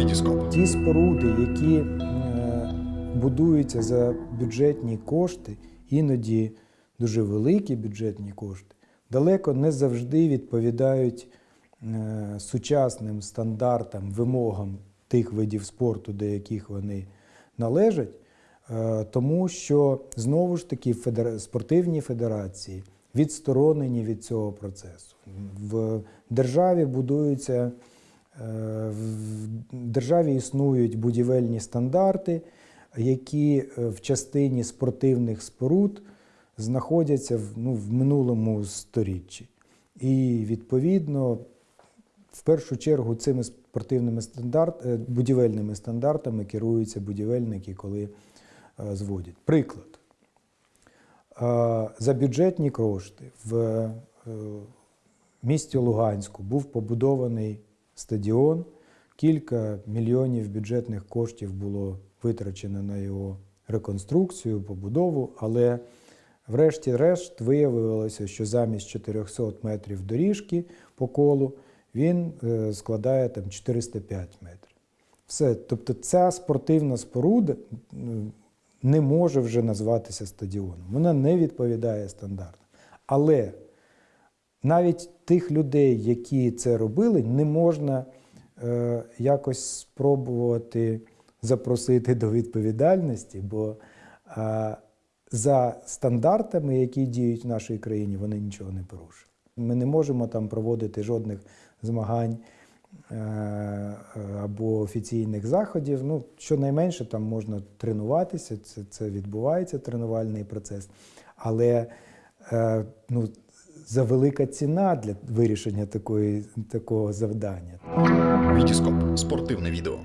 Вітіскоп. Ті споруди, які е, будуються за бюджетні кошти, іноді дуже великі бюджетні кошти, далеко не завжди відповідають е, сучасним стандартам, вимогам тих видів спорту, до яких вони належать, е, тому що знову ж таки спортивні федерації відсторонені від цього процесу. В державі будуються державі існують будівельні стандарти, які е, в частині спортивних споруд знаходяться в, ну, в минулому сторіччі. І відповідно, в першу чергу, цими спортивними стандарт, е, будівельними стандартами керуються будівельники, коли е, зводять. Приклад. За бюджетні кошти в місті Луганську був побудований стадіон. Кілька мільйонів бюджетних коштів було витрачено на його реконструкцію, побудову, але врешті-решт виявилося, що замість 400 метрів доріжки по колу він е, складає там 405 метрів. Все. Тобто ця спортивна споруда не може вже назватися стадіоном. Вона не відповідає стандартам. Але навіть тих людей, які це робили, не можна якось спробувати запросити до відповідальності, бо е, за стандартами, які діють в нашій країні, вони нічого не порушили. Ми не можемо там проводити жодних змагань е, е, або офіційних заходів. Ну, щонайменше там можна тренуватися, це, це відбувається тренувальний процес. Але е, ну, за велика ціна для вирішення такої, такого завдання. Вітіскоп. Спортивне відео.